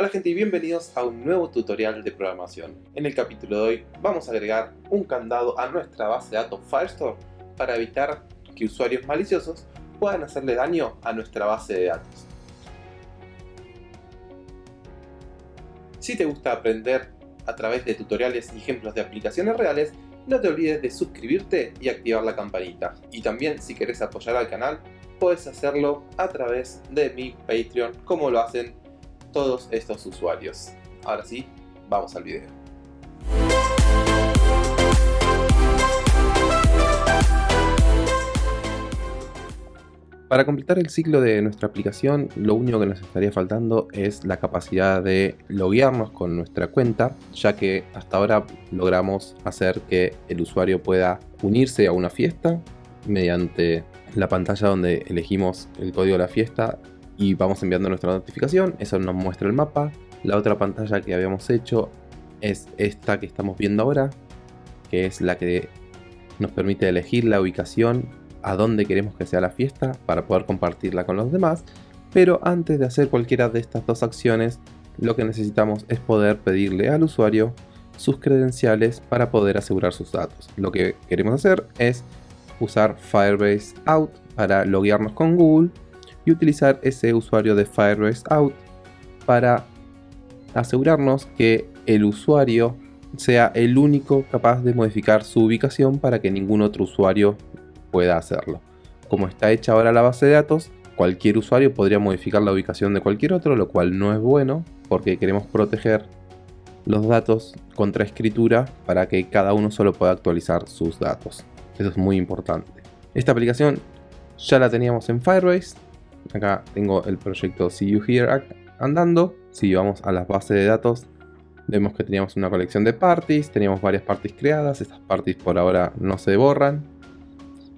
Hola gente y bienvenidos a un nuevo tutorial de programación. En el capítulo de hoy vamos a agregar un candado a nuestra base de datos Firestore para evitar que usuarios maliciosos puedan hacerle daño a nuestra base de datos. Si te gusta aprender a través de tutoriales y ejemplos de aplicaciones reales, no te olvides de suscribirte y activar la campanita. Y también si querés apoyar al canal, puedes hacerlo a través de mi Patreon como lo hacen todos estos usuarios. Ahora sí, vamos al video. Para completar el ciclo de nuestra aplicación, lo único que nos estaría faltando es la capacidad de loguearnos con nuestra cuenta, ya que hasta ahora logramos hacer que el usuario pueda unirse a una fiesta mediante la pantalla donde elegimos el código de la fiesta y vamos enviando nuestra notificación, eso nos muestra el mapa. La otra pantalla que habíamos hecho es esta que estamos viendo ahora, que es la que nos permite elegir la ubicación a dónde queremos que sea la fiesta para poder compartirla con los demás. Pero antes de hacer cualquiera de estas dos acciones, lo que necesitamos es poder pedirle al usuario sus credenciales para poder asegurar sus datos. Lo que queremos hacer es usar Firebase Out para loguearnos con Google y utilizar ese usuario de Firebase Out para asegurarnos que el usuario sea el único capaz de modificar su ubicación para que ningún otro usuario pueda hacerlo. Como está hecha ahora la base de datos, cualquier usuario podría modificar la ubicación de cualquier otro, lo cual no es bueno porque queremos proteger los datos contra escritura para que cada uno solo pueda actualizar sus datos. Eso es muy importante. Esta aplicación ya la teníamos en Firebase, Acá tengo el proyecto See You Here andando. Si vamos a las bases de datos, vemos que teníamos una colección de parties, teníamos varias parties creadas. Estas parties por ahora no se borran,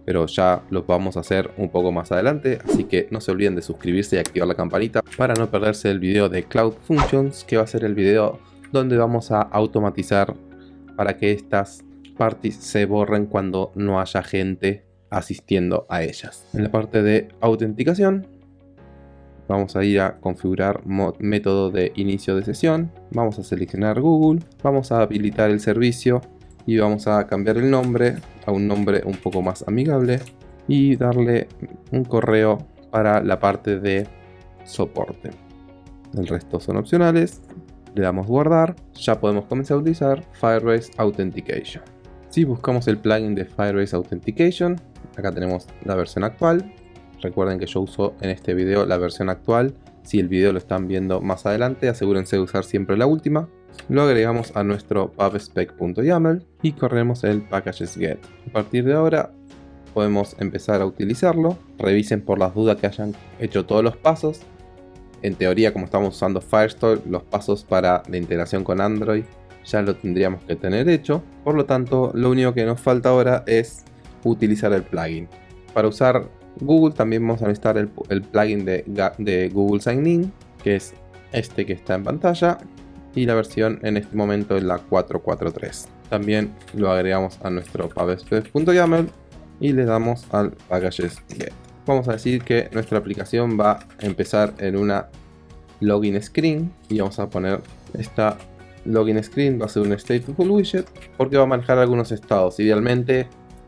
pero ya los vamos a hacer un poco más adelante. Así que no se olviden de suscribirse y activar la campanita para no perderse el video de Cloud Functions, que va a ser el video donde vamos a automatizar para que estas parties se borren cuando no haya gente asistiendo a ellas. En la parte de autenticación vamos a ir a configurar método de inicio de sesión, vamos a seleccionar Google, vamos a habilitar el servicio y vamos a cambiar el nombre a un nombre un poco más amigable y darle un correo para la parte de soporte. El resto son opcionales, le damos guardar, ya podemos comenzar a utilizar Firebase Authentication. Si buscamos el plugin de Firebase Authentication, acá tenemos la versión actual, Recuerden que yo uso en este video la versión actual. Si el video lo están viendo más adelante, asegúrense de usar siempre la última. Lo agregamos a nuestro pubspec.yaml y corremos el packages.get. A partir de ahora podemos empezar a utilizarlo. Revisen por las dudas que hayan hecho todos los pasos. En teoría, como estamos usando Firestore, los pasos para la integración con Android ya lo tendríamos que tener hecho. Por lo tanto, lo único que nos falta ahora es utilizar el plugin. Para usar Google también vamos a necesitar el, plugin de, Google Sign In, que es este que está en pantalla, y la versión en este momento es la 443. También lo agregamos a nuestro pubspec.yaml y le damos al packages get. Vamos a decir que nuestra aplicación va a empezar en una login screen y vamos a poner esta login screen va a ser un stateful widget porque va a manejar algunos estados. Idealmente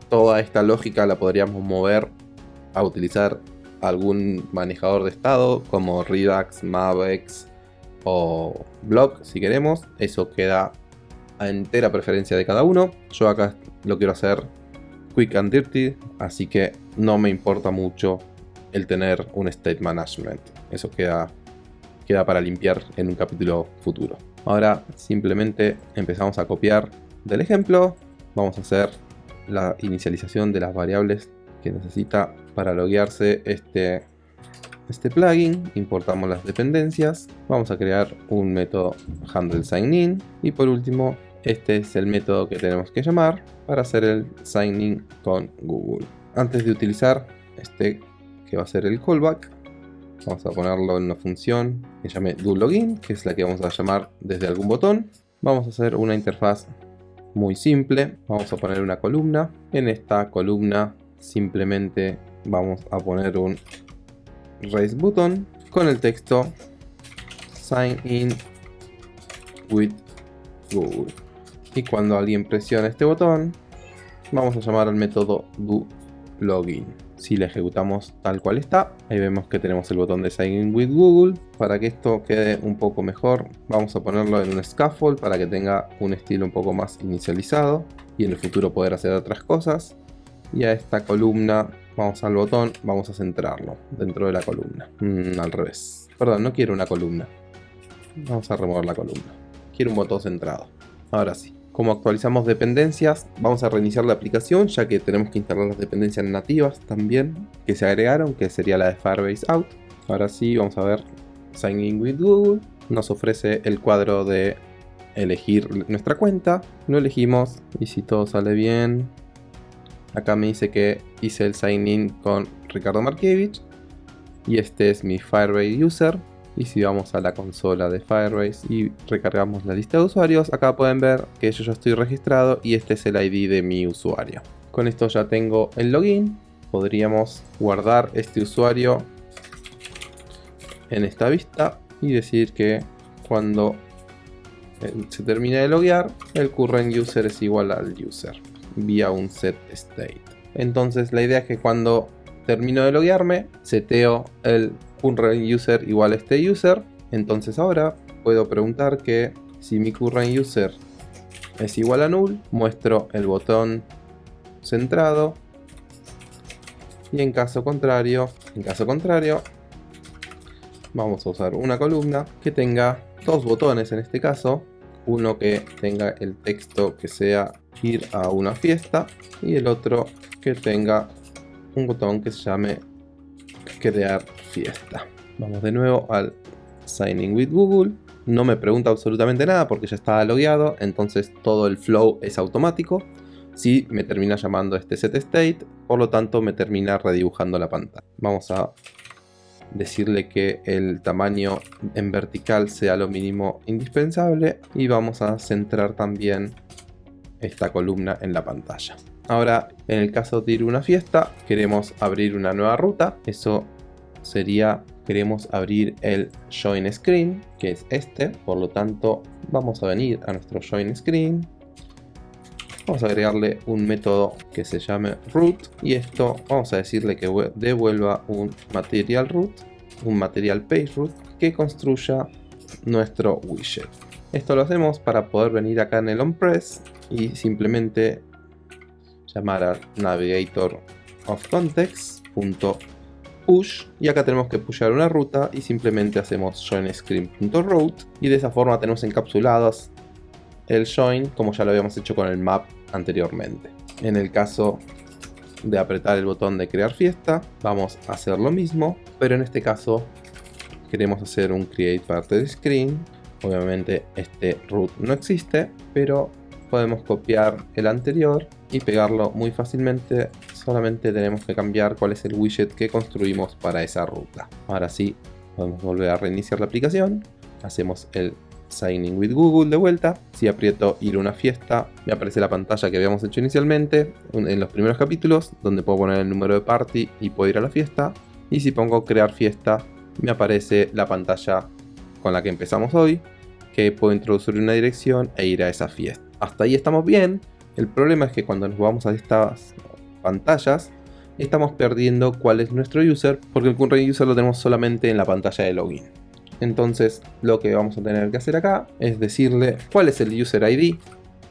toda esta lógica la podríamos mover a utilizar algún manejador de estado como Redux, Mavex o Block si queremos. Eso queda a entera preferencia de cada uno. Yo acá lo quiero hacer quick and dirty, así que no me importa mucho el tener un state management. Eso queda, queda para limpiar en un capítulo futuro. Ahora simplemente empezamos a copiar del ejemplo. Vamos a hacer la inicialización de las variables que necesita para loguearse este, este plugin. Importamos las dependencias. Vamos a crear un método handle sign in. Y por último, este es el método que tenemos que llamar para hacer el sign in con Google. Antes de utilizar este que va a ser el callback, vamos a ponerlo en una función que llame doLogin, que es la que vamos a llamar desde algún botón. Vamos a hacer una interfaz muy simple. Vamos a poner una columna. En esta columna simplemente vamos a poner un raise button con el texto sign in with Google. Y cuando alguien presiona este botón, vamos a llamar al método do login. Si le ejecutamos tal cual está, ahí vemos que tenemos el botón de sign in with Google. Para que esto quede un poco mejor, vamos a ponerlo en un scaffold para que tenga un estilo un poco más inicializado y en el futuro poder hacer otras cosas. Y a esta columna, vamos al botón, vamos a centrarlo dentro de la columna. Mm, al revés. Perdón, no quiero una columna. Vamos a remover la columna. Quiero un botón centrado. Ahora sí. Como actualizamos dependencias, vamos a reiniciar la aplicación ya que tenemos que instalar las dependencias nativas también que se agregaron, que sería la de Firebase Out. Ahora sí, vamos a ver Sign in with Google. Nos ofrece el cuadro de elegir nuestra cuenta. Lo elegimos y si todo sale bien, acá me dice que hice el sign in con Ricardo Markiewicz y este es mi Firebase user. Y si vamos a la consola de Firebase y recargamos la lista de usuarios, acá pueden ver que yo ya estoy registrado y este es el ID de mi usuario. Con esto ya tengo el login, podríamos guardar este usuario en esta vista y decir que cuando se termine de loguear, el current user es igual al user vía un set state. Entonces la idea es que cuando termino de loguearme, seteo el current user igual a este user. Entonces ahora puedo preguntar que si mi current user es igual a null, muestro el botón centrado. Y en caso contrario, en caso contrario, vamos a usar una columna que tenga dos botones en este caso. Uno que tenga el texto que sea ir a una fiesta y el otro que tenga un botón que se llame crear fiesta. Vamos de nuevo al Signing with Google. No me pregunta absolutamente nada porque ya está logueado, entonces todo el flow es automático. Si me termina llamando este set state, por lo tanto me termina redibujando la pantalla. Vamos a decirle que el tamaño en vertical sea lo mínimo indispensable y vamos a centrar también esta columna en la pantalla. Ahora, en el caso de ir a una fiesta, queremos abrir una nueva ruta. Eso sería, queremos abrir el Join Screen, que es este. Por lo tanto, vamos a venir a nuestro Join Screen. Vamos a agregarle un método que se llame root y esto vamos a decirle que devuelva un material root, un material page root que construya nuestro widget. Esto lo hacemos para poder venir acá en el onPress y simplemente llamar al navigator of context.push y acá tenemos que pushar una ruta y simplemente hacemos joinscreen.route y de esa forma tenemos encapsulados el join como ya lo habíamos hecho con el map anteriormente. En el caso de apretar el botón de crear fiesta vamos a hacer lo mismo pero en este caso queremos hacer un create parted screen. Obviamente este root no existe pero podemos copiar el anterior y pegarlo muy fácilmente. Solamente tenemos que cambiar cuál es el widget que construimos para esa ruta. Ahora sí, podemos volver a reiniciar la aplicación. Hacemos el Signing with Google de vuelta. Si aprieto ir a una fiesta, me aparece la pantalla que habíamos hecho inicialmente en los primeros capítulos, donde puedo poner el número de party y puedo ir a la fiesta. Y si pongo crear fiesta, me aparece la pantalla con la que empezamos hoy, que puedo introducir una dirección e ir a esa fiesta hasta ahí estamos bien. El problema es que cuando nos vamos a estas pantallas, estamos perdiendo cuál es nuestro user, porque el current user lo tenemos solamente en la pantalla de login. Entonces lo que vamos a tener que hacer acá es decirle cuál es el user ID.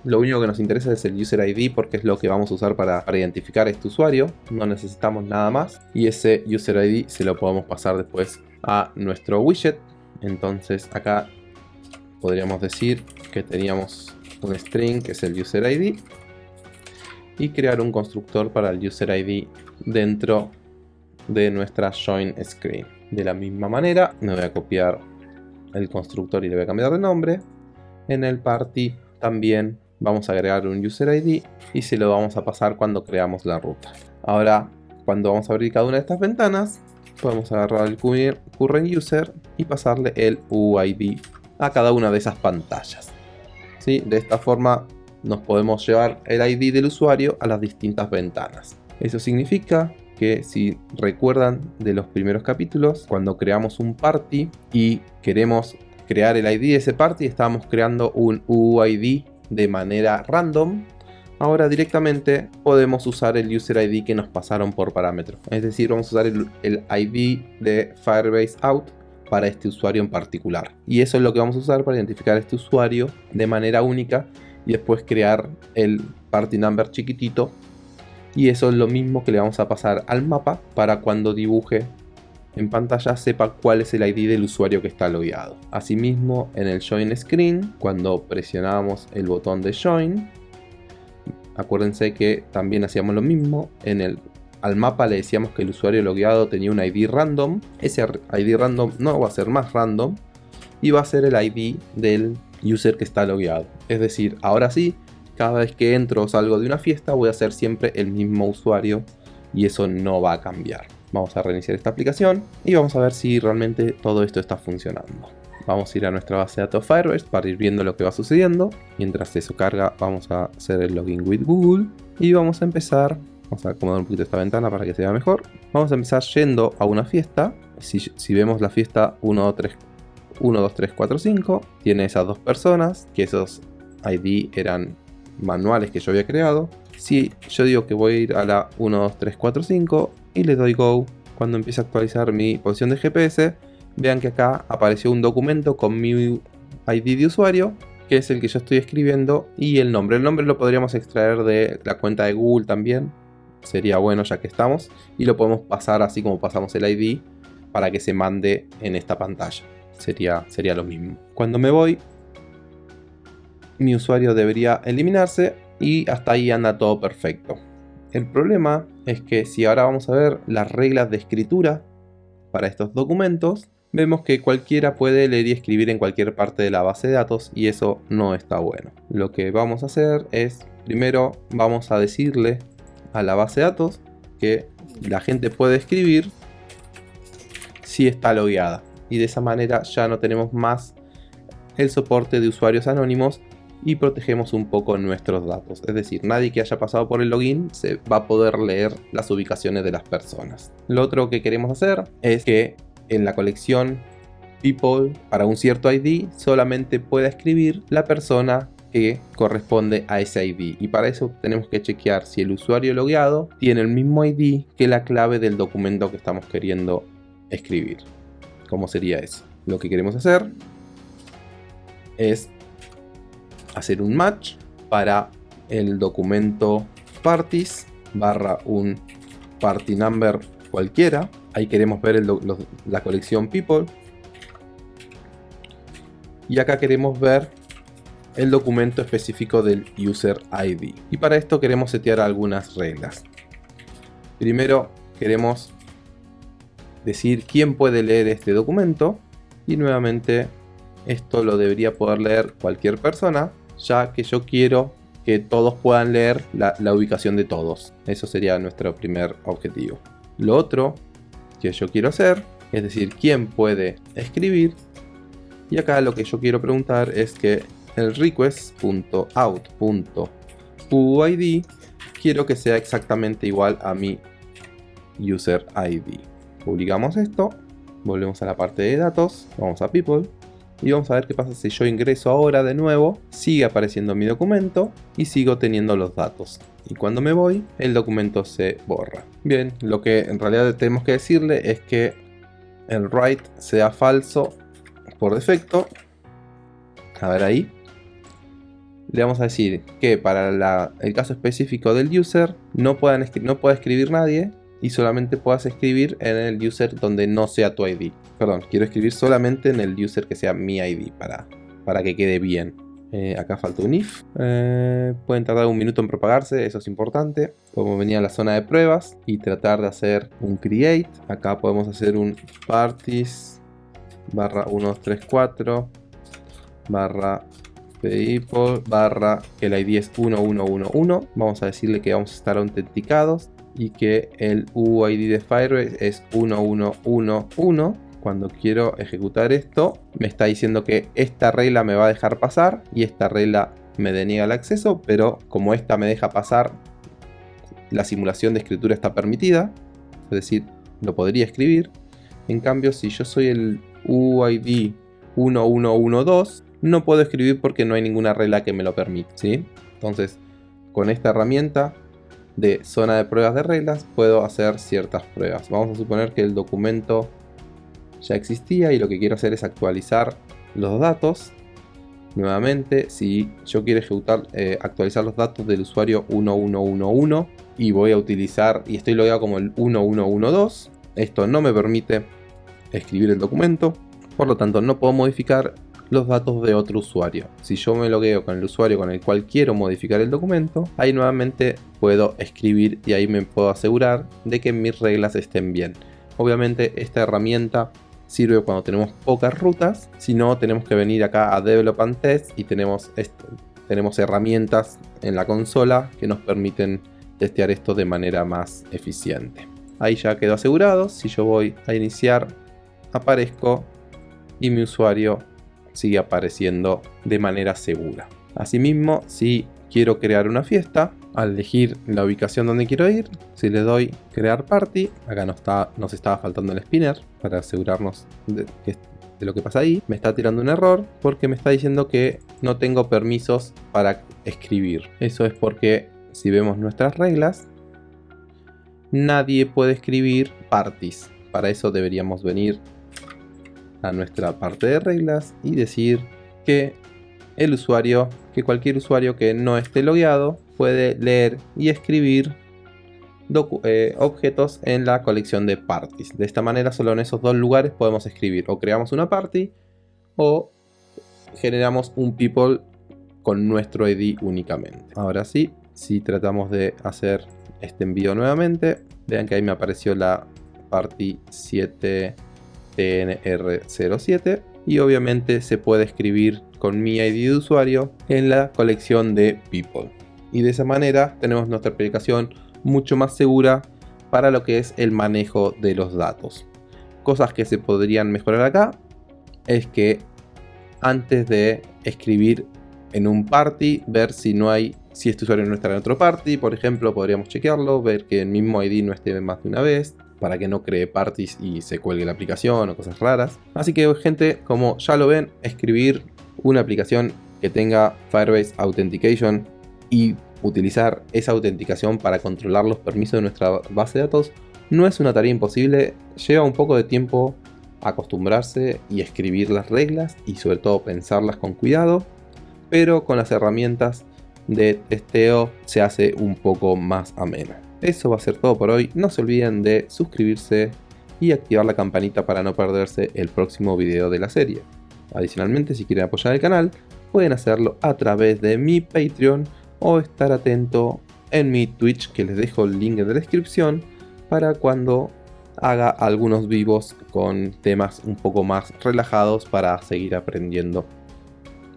Lo único que nos interesa es el user ID porque es lo que vamos a usar para, para identificar a este usuario. No necesitamos nada más. Y ese user ID se lo podemos pasar después a nuestro widget. Entonces acá podríamos decir que teníamos un string que es el user ID y crear un constructor para el user ID dentro de nuestra join screen. De la misma manera me voy a copiar el constructor y le voy a cambiar de nombre. En el party también vamos a agregar un user ID y se lo vamos a pasar cuando creamos la ruta. Ahora cuando vamos a abrir cada una de estas ventanas podemos agarrar el current user y pasarle el UID a cada una de esas pantallas. De esta forma nos podemos llevar el ID del usuario a las distintas ventanas. Eso significa que si recuerdan de los primeros capítulos, cuando creamos un party y queremos crear el ID de ese party estábamos creando un UID de manera random ahora directamente podemos usar el user ID que nos pasaron por parámetro. Es decir, vamos a usar el, el, ID de Firebase out para este usuario en particular. Y eso es lo que vamos a usar para identificar este usuario de manera única y después crear el party number chiquitito. Y eso es lo mismo que le vamos a pasar al mapa para cuando dibuje en pantalla sepa cuál es el ID del usuario que está logueado. Asimismo, en el Join Screen, cuando presionamos el botón de Join, acuérdense que también hacíamos lo mismo. En el, al mapa le decíamos que el usuario logueado tenía un ID random. Ese ID random no va a ser más random y va a ser el ID del user que está logueado. Es decir, ahora sí, cada vez que entro o salgo de una fiesta voy a ser siempre el mismo usuario y eso no va a cambiar. Vamos a reiniciar esta aplicación y vamos a ver si realmente todo esto está funcionando. Vamos a ir a nuestra base de datos Firebase para ir viendo lo que va sucediendo. Mientras eso carga vamos a hacer el login with Google y vamos a empezar, vamos a acomodar un poquito esta ventana para que se vea mejor. Vamos a empezar yendo a una fiesta. Si, vemos la fiesta 1, 2, 3, 1, 2, 3, 4, 5, tiene esas dos personas, que esos ID eran manuales que yo había creado. Si yo digo que voy a ir a la 1, 2, 3, 4, 5, y le doy Go cuando empiece a actualizar mi posición de GPS. Vean que acá apareció un documento con mi ID de usuario, que es el que yo estoy escribiendo, y el nombre. El nombre lo podríamos extraer de la cuenta de Google también, sería bueno ya que estamos, y lo podemos pasar así como pasamos el ID para que se mande en esta pantalla. Sería, sería lo mismo. Cuando me voy, mi usuario debería eliminarse y hasta ahí anda todo perfecto. El problema es que si ahora vamos a ver las reglas de escritura para estos documentos, vemos que cualquiera puede leer y escribir en cualquier parte de la base de datos y eso no está bueno. Lo que vamos a hacer es, primero vamos a decirle a la base de datos que la gente puede escribir si está logueada. Y de esa manera ya no tenemos más el soporte de usuarios anónimos y protegemos un poco nuestros datos. Es decir, nadie que haya pasado por el login se va a poder leer las ubicaciones de las personas. Lo otro que queremos hacer es que en la colección people para un cierto ID solamente pueda escribir la persona que corresponde a ese ID y para eso tenemos que chequear si el usuario logueado tiene el mismo ID que la clave del documento que estamos queriendo escribir. ¿Cómo sería eso? Lo que queremos hacer es hacer un match para el documento parties barra un party number cualquiera. Ahí queremos ver la colección people. Y acá queremos ver el documento específico del user ID. Y para esto queremos setear algunas reglas. Primero queremos decir quién puede leer este documento. Y nuevamente esto lo debería poder leer cualquier persona ya que yo quiero que todos puedan leer la, ubicación de todos. Eso sería nuestro primer objetivo. Lo otro que yo quiero hacer, es decir, quién puede escribir. Y acá lo que yo quiero preguntar es que el request.out.uid quiero que sea exactamente igual a mi user ID. Publicamos esto, volvemos a la parte de datos, vamos a people y vamos a ver qué pasa si yo ingreso ahora de nuevo, sigue apareciendo mi documento y sigo teniendo los datos. Y cuando me voy, el documento se borra. Bien, lo que en realidad tenemos que decirle es que el write sea falso por defecto. A ver ahí. Le vamos a decir que para el caso específico del user no, puedan no pueda escribir nadie y solamente puedas escribir en el user donde no sea tu ID. Perdón, quiero escribir solamente en el user que sea mi ID para, para que quede bien. Eh, acá falta un if. Eh, pueden tardar un minuto en propagarse, eso es importante. Podemos venir a la zona de pruebas y tratar de hacer un create. Acá podemos hacer un parties barra 1234 barra people barra que el ID es 1111. Vamos a decirle que vamos a estar autenticados y que el UID de Firebase es 1111. Cuando quiero ejecutar esto, me está diciendo que esta regla me va a dejar pasar y esta regla me deniega el acceso, pero como esta me deja pasar, la simulación de escritura está permitida, es decir, lo podría escribir. En cambio, si yo soy el UID 1112 no puedo escribir porque no hay ninguna regla que me lo permita, ¿sí? Entonces, con esta herramienta de zona de pruebas de reglas puedo hacer ciertas pruebas. Vamos a suponer que el documento ya existía y lo que quiero hacer es actualizar los datos. Nuevamente, si yo quiero ejecutar, eh, actualizar los datos del usuario 1111 y voy a utilizar, y estoy logueado como el 1112, esto no me permite escribir el documento, por lo tanto no puedo modificar los datos de otro usuario. Si yo me logueo con el usuario con el cual quiero modificar el documento, ahí nuevamente puedo escribir y ahí me puedo asegurar de que mis reglas estén bien. Obviamente esta herramienta sirve cuando tenemos pocas rutas, si no tenemos que venir acá a Develop and Test y tenemos, tenemos herramientas en la consola que nos permiten testear esto de manera más eficiente. Ahí ya quedó asegurado, si yo voy a iniciar aparezco y mi usuario sigue apareciendo de manera segura. Asimismo, si quiero crear una fiesta, al elegir la ubicación donde quiero ir, si le doy crear party, acá nos, está, nos estaba faltando el spinner para asegurarnos de, de lo que pasa ahí, me está tirando un error porque me está diciendo que no tengo permisos para escribir. Eso es porque si vemos nuestras reglas, nadie puede escribir parties. Para eso deberíamos venir a nuestra parte de reglas y decir que el usuario, que cualquier usuario que no esté logueado puede leer y escribir eh, objetos en la colección de parties. De esta manera solo en esos dos lugares podemos escribir o creamos una party o generamos un people con nuestro ID únicamente. Ahora sí, si tratamos de hacer este envío nuevamente, vean que ahí me apareció la party 7 TNR07 y obviamente se puede escribir con mi ID de usuario en la colección de people. Y de esa manera tenemos nuestra aplicación mucho más segura para lo que es el manejo de los datos. Cosas que se podrían mejorar acá es que antes de escribir en un party, ver si no hay, si este usuario no está en otro party, por ejemplo, podríamos chequearlo, ver que el mismo ID no esté más de una vez, para que no cree parties y se cuelgue la aplicación o cosas raras. Así que gente, como ya lo ven, escribir una aplicación que tenga Firebase Authentication y utilizar esa autenticación para controlar los permisos de nuestra base de datos no es una tarea imposible, lleva un poco de tiempo acostumbrarse y escribir las reglas y sobre todo pensarlas con cuidado, pero con las herramientas de testeo se hace un poco más ameno. Eso va a ser todo por hoy. No se olviden de suscribirse y activar la campanita para no perderse el próximo video de la serie. Adicionalmente, si quieren apoyar el canal, pueden hacerlo a través de mi Patreon o estar atento en mi Twitch que les dejo el link en la descripción para cuando haga algunos vivos con temas un poco más relajados para seguir aprendiendo.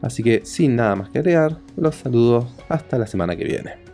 Así que sin nada más que agregar, los saludo hasta la semana que viene.